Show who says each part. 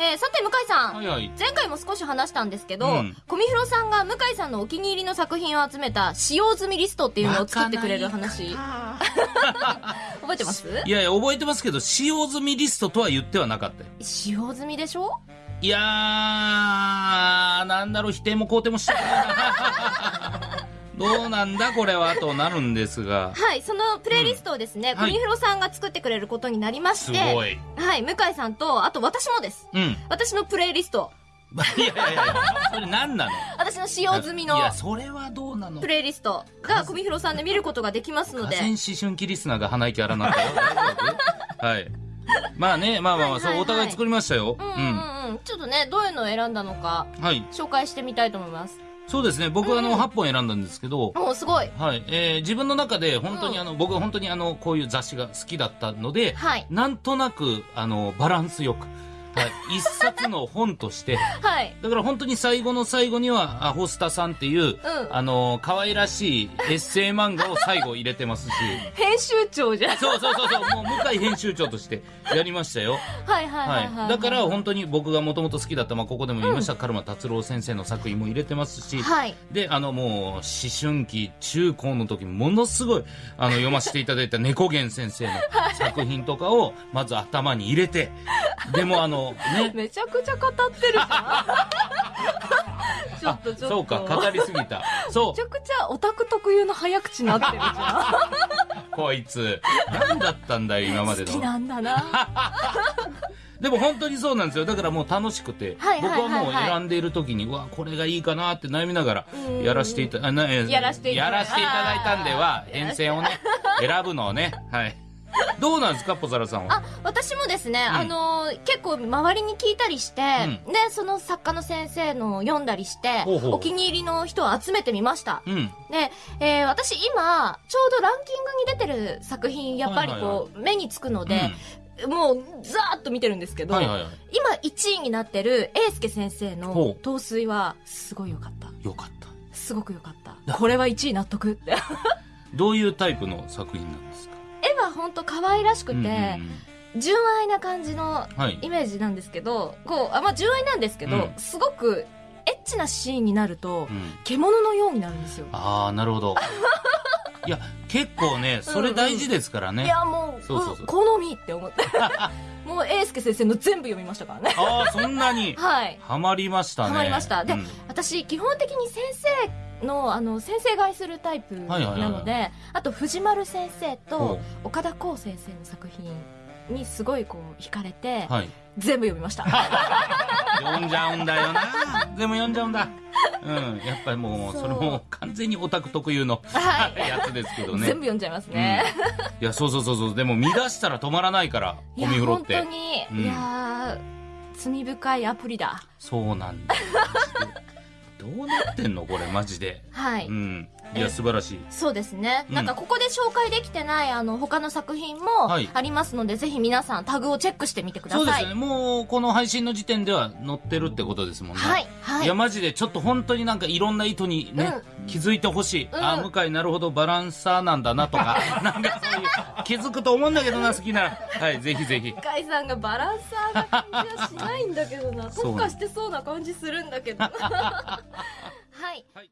Speaker 1: えー、さて向井さん、
Speaker 2: はいはい。
Speaker 1: 前回も少し話したんですけど、
Speaker 2: うん。
Speaker 1: コミフロさんが向井さんのお気に入りの作品を集めた使用済みリストっていうのを作ってくれる話。覚えてます？
Speaker 2: いやいや、覚えてますけど、使用済みリストとは言ってはなかったよ。
Speaker 1: 使用済みでしょ？
Speaker 2: いやー、なんだろう、否定も肯定もしてない。な。どうなんだこれはとなるんですが。
Speaker 1: はい、そのプレイリストをですね、
Speaker 2: うん
Speaker 1: コミフロさんが作ってくれることになりまし
Speaker 2: す
Speaker 1: て、
Speaker 2: ごい。
Speaker 1: はい、向井さんと、あと私もです。
Speaker 2: うん。
Speaker 1: 私のプレイリスト、
Speaker 2: いやいやいや、それ何なの？
Speaker 1: 私の使用済みの
Speaker 2: いや、それはどうなの？
Speaker 1: プレイリストがコミフロさんで見ることができますので、
Speaker 2: 河川思春期リスナーが鼻息荒なったよ。大丈夫はい。まあね、まあまあまあ、
Speaker 1: はいはいはい
Speaker 2: そう、お互い作りましたよ。
Speaker 1: うんうんうんうん、ちょっとね、どういうのを選んだのか。紹介してみたいと思います。
Speaker 2: そうですね、僕はあの、
Speaker 1: うん
Speaker 2: 8本選んだんですけど、
Speaker 1: おーすごい。
Speaker 2: はい。えー、自分の中で本当にあの、僕は本当にあの、こういう雑誌が好きだったので、
Speaker 1: はい。
Speaker 2: なんとなく、あの、バランスよく、はい。一冊の本として、
Speaker 1: はい。
Speaker 2: だから本当に最後の最後には、アホスタさんっていう、
Speaker 1: うん
Speaker 2: あの、可愛らしいエッセイ漫画を最後入れてますし、
Speaker 1: 編集長じゃん。
Speaker 2: そうそうそうそう、もう向井編集長としてやりましたよ。
Speaker 1: はいはいはいはい。
Speaker 2: はい。だから本当に僕がもともと好きだった、まあ、ここでも言いました、カルマ達郎先生の作品も入れてますし、
Speaker 1: はい。
Speaker 2: で、あのもう、思春期、中高の時ものすごい、あの、読ませていただいた猫源先生の作品とかを、まず頭に入れて、でもあの、ね、
Speaker 1: めちゃくちゃ語ってるじゃん。ちょっとちょっと。
Speaker 2: そうか、語りすぎた。そ
Speaker 1: めちゃくちゃオタク特有の早口になってるじゃ
Speaker 2: う、こいつ。何だったんだよ、今まで
Speaker 1: ん。好き
Speaker 2: の。
Speaker 1: なんだな。
Speaker 2: でも本当にそうなんですよ。だからもう楽しくて、
Speaker 1: はいはいはいはい
Speaker 2: 僕はもう選んでいる時に、うわ、これがいいかなって悩みながら
Speaker 1: うん、
Speaker 2: やらせていた、だいたんでは編成をね、選ぶのをね、はい。どうなんですか、ポザラさんは？
Speaker 1: あ、私もですね、
Speaker 2: うん
Speaker 1: あのー結構周りに聞いたりして、
Speaker 2: う
Speaker 1: で、その作家の先生の読んだりして、お気に入りの人を集めてみました。
Speaker 2: うん。
Speaker 1: で、えー私今、ちょうどランキングに出てる作品、やっぱりこう、目につくので、もう、ざーっと見てるんですけど、
Speaker 2: はいはいはい。
Speaker 1: 今1位になってる英介先生の陶水は、すごい良かった。
Speaker 2: よかった。
Speaker 1: すごく良かった。これは1位納得って。
Speaker 2: どういうタイプの作品なんですか？
Speaker 1: 絵はほんと可愛らしくて、
Speaker 2: うんうんうん
Speaker 1: 純愛な感じの
Speaker 2: はい。
Speaker 1: イメージなんですけど、こう、あまあ、純愛なんですけど、
Speaker 2: うん
Speaker 1: すごくエッチなシーンになると
Speaker 2: う、ん。
Speaker 1: 獣のようになるんですよ。
Speaker 2: ああ、なるほど。いや、結構ね、それ大事ですからね。
Speaker 1: いや、もう、
Speaker 2: そうそうそう
Speaker 1: うん好みって思って。もう、英介先生の全部読みましたからね。
Speaker 2: ああ、そんなに？
Speaker 1: はい。
Speaker 2: ハマりましたね。
Speaker 1: ハマりましたで
Speaker 2: うん
Speaker 1: 私、基本的に先生の、あの、先生買いするタイプなので、あと、藤丸先生
Speaker 2: ほ
Speaker 1: と岡田光先生の作品にすごいこう、惹かれて、
Speaker 2: はい。
Speaker 1: 全部読みました。
Speaker 2: 読んじゃうんだよな。全部読んじゃうんだ。うん。やっぱりもう、
Speaker 1: そ
Speaker 2: れも完全にオタク特有の
Speaker 1: はい
Speaker 2: やつですけどね。
Speaker 1: 全部読んじゃいますね。
Speaker 2: いや、そうそうそうそう。でも見出したら止まらないから、ゴミ風呂って。
Speaker 1: 本当に、
Speaker 2: うん
Speaker 1: いやー、罪深いアプリだ。
Speaker 2: そうなんだどうなってんのこれ、マジで。
Speaker 1: はい。
Speaker 2: うん。いや、素晴らしい。
Speaker 1: そうですね。
Speaker 2: うん
Speaker 1: なんかここで紹介できてないあの他の作品も
Speaker 2: はい
Speaker 1: ありますので、ぜひ皆さんタグをチェックしてみてください。
Speaker 2: そうですね。もう、この配信の時点では載ってるってことですもんね。
Speaker 1: はい。はい。
Speaker 2: いや、マジで、ちょっと本当になんかいろんな意図にね、気づいてほしい。
Speaker 1: うん
Speaker 2: あ、向井なるほどバランサーなんだなとか、なんかそういう、気づくと思うんだけどな、好きなら。はい、ぜひぜひ。
Speaker 1: 向井さんがバランサーな感じはしないんだけどな。特化してそうな感じするんだけど。はい。
Speaker 2: はい